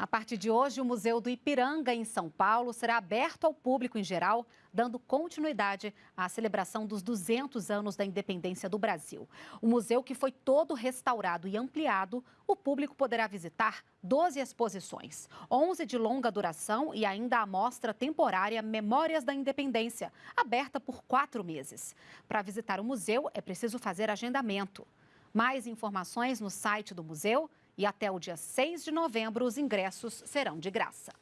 A partir de hoje, o Museu do Ipiranga, em São Paulo, será aberto ao público em geral, dando continuidade à celebração dos 200 anos da independência do Brasil. O museu, que foi todo restaurado e ampliado, o público poderá visitar 12 exposições, 11 de longa duração e ainda a mostra temporária Memórias da Independência, aberta por quatro meses. Para visitar o museu, é preciso fazer agendamento. Mais informações no site do museu e até o dia 6 de novembro os ingressos serão de graça.